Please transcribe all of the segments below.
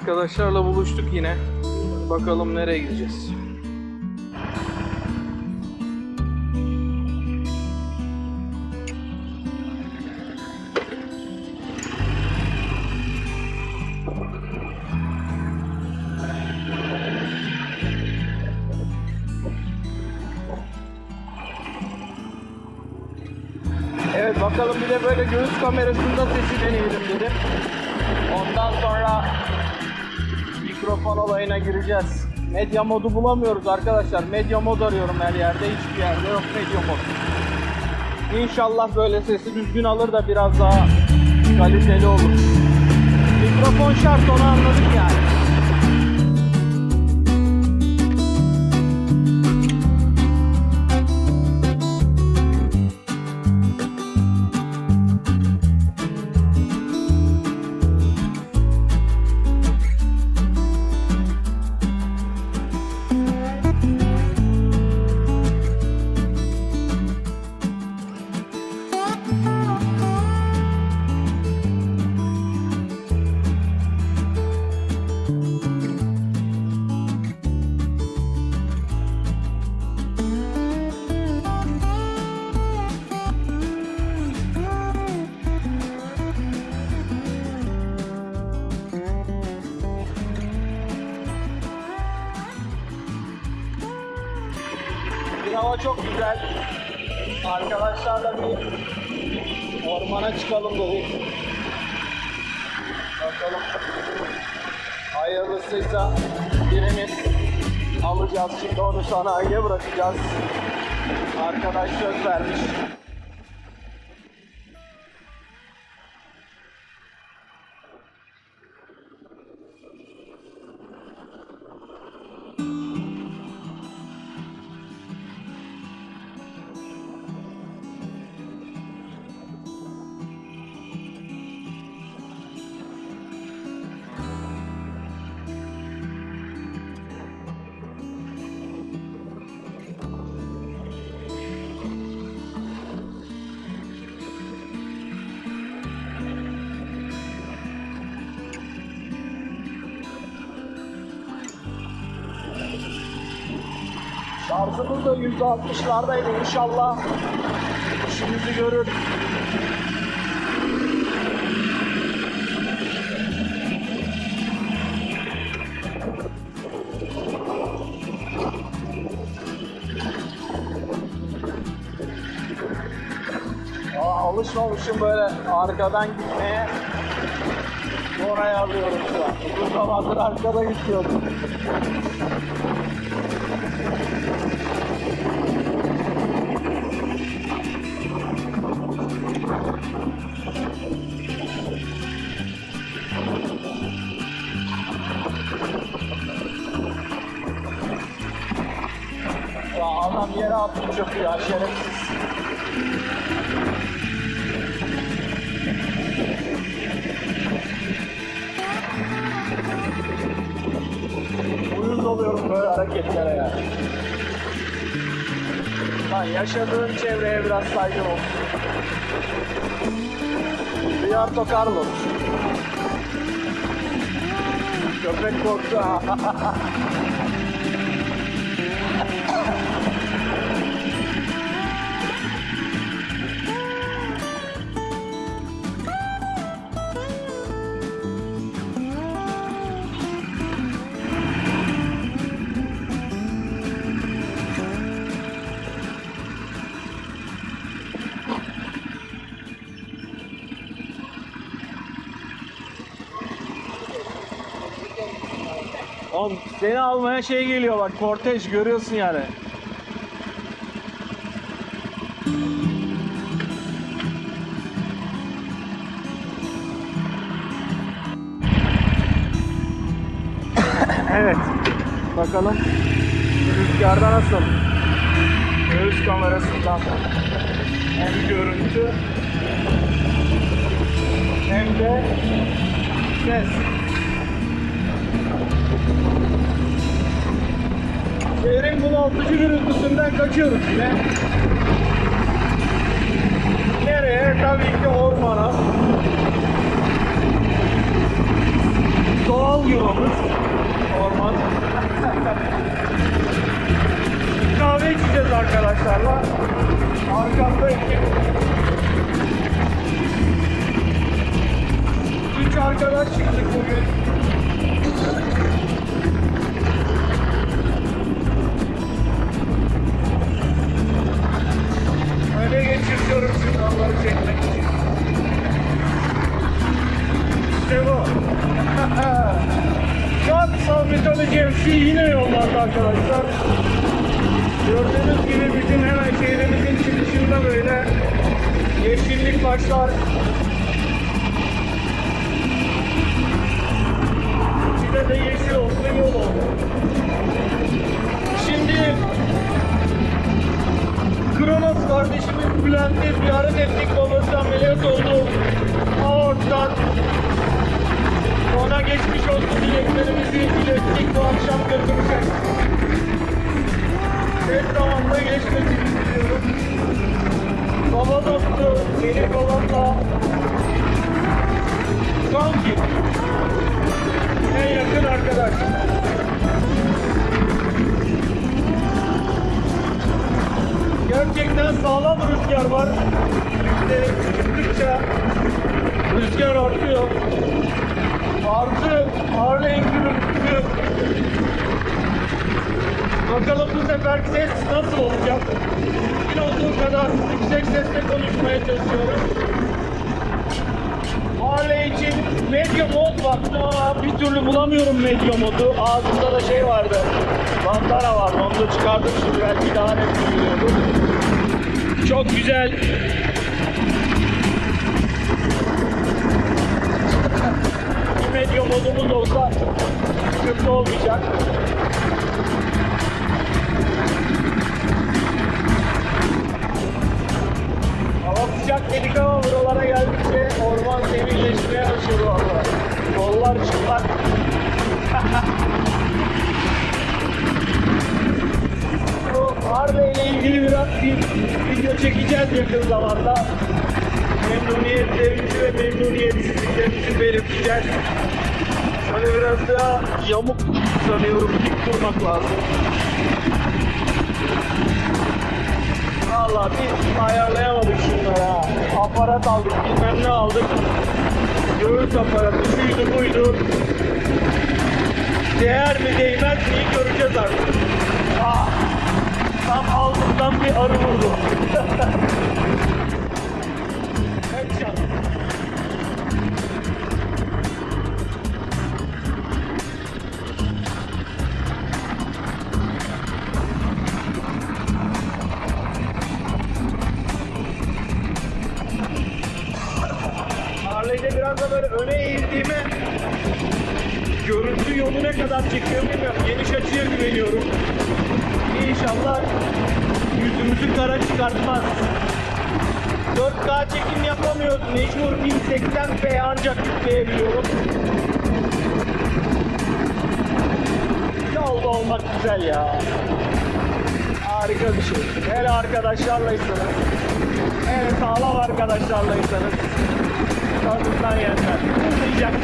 Arkadaşlarla buluştuk yine. Bakalım nereye gideceğiz. Evet bakalım bir de böyle göğüs kamerasında sesi deneyelim dedim. Ondan sonra mikrofon olayına gireceğiz. Medya modu bulamıyoruz arkadaşlar. Medya mod arıyorum her yerde. Hiçbir yerde yok medya mod. İnşallah böyle sesi düzgün alır da biraz daha kaliteli olur. Mikrofon şart onu anladık yani. Ormana çıkalım dedik. Bakalım. Hayırlısıysa birini alacağız. Şimdi onu sanayiye bırakacağız. Arkadaş söz vermiş. Şarjımız da %60'lardaydı inşallah. İşimizi görür. Alışmamışım böyle arkadan gitmeye. Oraya alıyorum şu an. Uzun zamandır arkada gidiyordum. Adam yere attı çöpü ya şerefsiz. Uyuz oluyorum böyle hareketlere ya. Lan yaşadığın çevreye biraz saygın olsun. Riarto Carlos. Köpek korktu. Oğlum seni almaya şey geliyor bak kortej görüyorsun yani. evet. Bakalım rüzgarda nasıl? Göğüs kamerasından hem görüntü hem de ses. Şehrin bunaltıcı gürültüsünden kaçıyoruz yine. Nereye? Tabii ki ormana. Doğal yuvamız. Orman. Kahve içeceğiz arkadaşlarla. Arkamda iki. Üç arkadaş çıktık bugün. Bize de yeşil olsun yol oldu. Şimdi Kronos kardeşimiz Bülent'i ziyaret ettik. Babası ameliyat oldu. Aorttan. Ona geçmiş olsun dileklerimizi ilettik. Bu akşam götürecek. Tez zamanda geçmesini istiyorum. Baba dostu, benim kanki. En yakın arkadaş. Gerçekten sağlam rüzgar var. İşte çıktıkça rüzgar artıyor. Artı Harley'in gürültüsü. Bakalım bu sefer ses nasıl olacak? Mümkün olduğu kadar yüksek sesle konuşmaya çalışıyorum. Harley için medya mod baktım bir türlü bulamıyorum medya modu. Ağzımda da şey vardı. Bandana vardı. Onu da çıkardım şimdi belki daha net duyuluyordu. Çok güzel. Bir medya modumuz olsa sıkıntı olmayacak. Sıcak dedik ama buralara geldikçe orman serinleşmeye başladı valla. Yollar çıplak. Bu Harley ile ilgili biraz bir video çekeceğiz yakın zamanda. Memnuniyetlerimizi ve memnuniyetsizliklerimizi belirteceğiz. Şöyle biraz daha yamuk sanıyorum dik durmak lazım. Valla biz ayarlayamadık şunlara. Aparat aldık, bilmem ne aldık. Göğüs aparatı, şuydu buydu. Değer mi değmez mi göreceğiz artık. Ah, tam altından bir arı vurdu. bilmiyorum. Geniş açıya güveniyorum. İnşallah yüzümüzü kara çıkartmaz. 4K çekim yapamıyoruz. Mecbur 1080p ancak yükleyebiliyorum. Yolda olmak güzel ya. Harika bir şey. Hele arkadaşlarlaysanız, hele sağlam arkadaşlarlaysanız tadından yenmez. Uzayacak.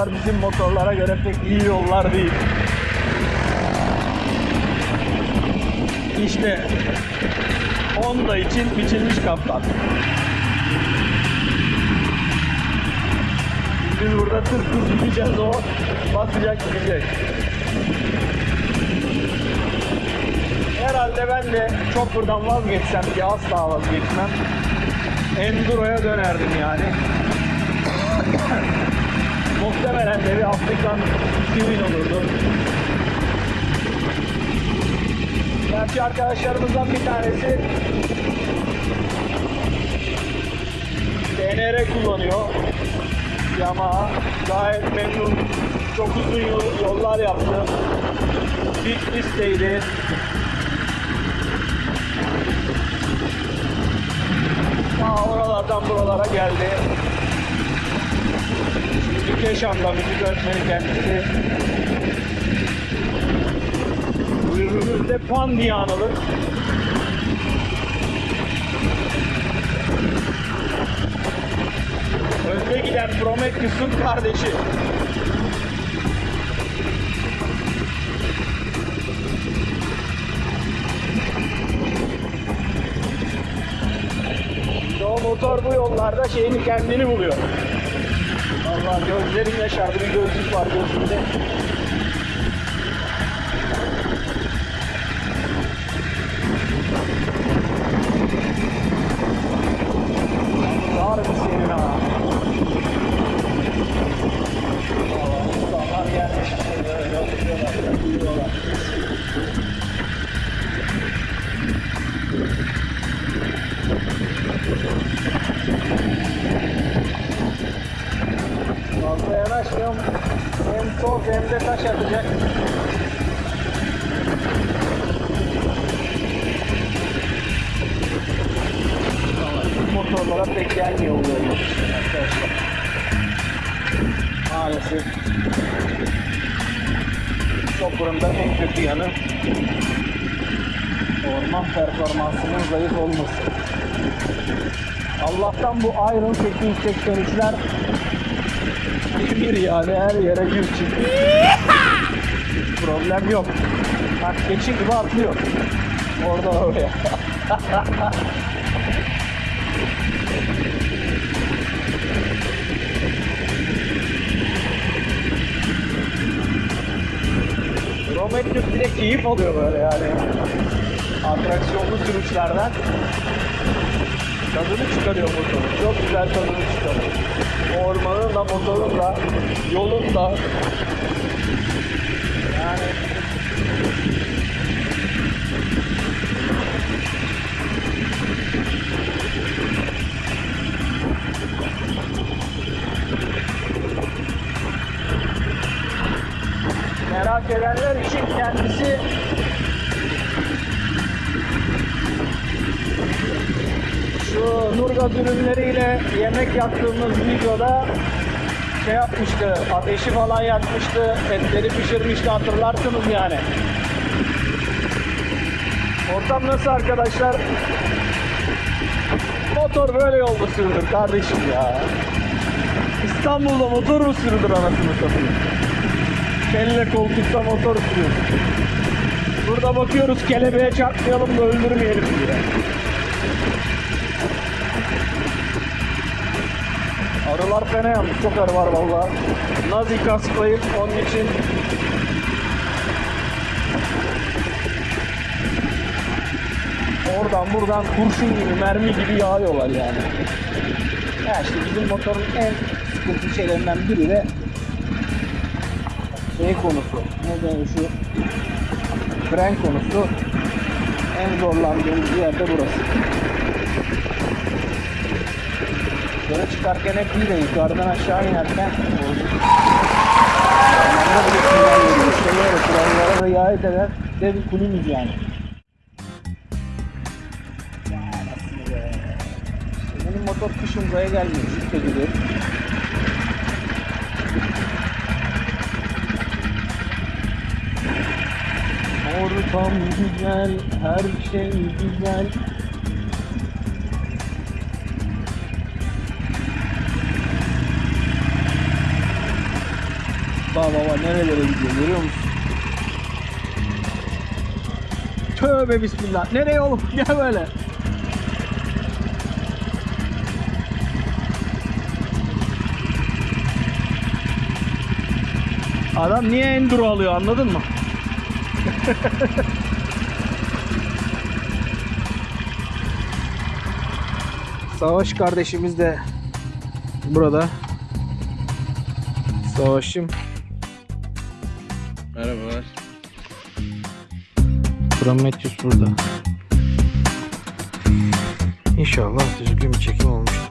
Yollar bizim motorlara göre pek iyi yollar değil. İşte Honda için biçilmiş kaptan. Biz burada tır tır gideceğiz o basacak gidecek. Herhalde ben de çok buradan vazgeçsem ki asla vazgeçmem. Enduro'ya dönerdim yani. Muhtemelen de bir Afrikan Twin olurdu. Gerçi arkadaşlarımızdan bir tanesi DNR kullanıyor. Yamaha gayet memnun. Çok uzun yol- yollar yaptı. Bitlis'teydi. Ta oralardan buralara geldi. Şimdi Keşan'da müzik öğretmeni kendisi. Buyurun. de pan diye anılır. Önde giden Prometheus'un kardeşi. Motor bu yollarda şeyini kendini buluyor. Allah gözlerim yaşardı bir gözlük var gözümde. Bu yollar işte arkadaşlar. Maalesef. Chopper'ın da en kötü yanı orman performansının zayıf olması. Allah'tan bu Iron 883'ler bir yani her yere gir çık. Problem yok. Bak geçi gibi atlıyor. Orada oraya. keyif alıyor böyle yani. Atraksiyonlu sürüşlerden tadını çıkarıyor motorun. Çok güzel tadını çıkarıyor. Ormanın da motorun da yolun da merak edenler için kendisi şu Nurgaz ürünleriyle yemek yaptığımız videoda şey yapmıştı, ateşi falan yakmıştı, etleri pişirmişti hatırlarsınız yani. Ortam nasıl arkadaşlar? Motor böyle yolda sürülür kardeşim ya. İstanbul'da motor mu sürülür anasını satayım? Kelle koltukta motor sürüyorsun. Burada bakıyoruz kelebeğe çarpmayalım da öldürmeyelim diye. Arılar fena yalnız çok arı var valla. Nazi kasklayıp onun için Oradan buradan kurşun gibi mermi gibi yağıyorlar yani. Ya işte bizim motorun en sıkıntı şeylerinden biri de şey konusu. Ne denir şu fren konusu. En zorlandığımız yerde burası. Yukarı çıkarken hep iyi de yukarıdan aşağı inerken Onlara bile sinyal veriyor. İşte kurallara riayet eden de bir kulümüz yani. Ya benim motor kışın buraya gelmiyor. Şükür gibi. Ortam güzel, her şey güzel. Baba baba nerelere gidiyor görüyor musun? Tövbe bismillah. Nereye oğlum? Gel böyle. Adam niye enduro alıyor anladın mı? Savaş kardeşimiz de burada. Savaşım. Merhabalar. Prometheus burada. İnşallah düzgün bir çekim olmuştur.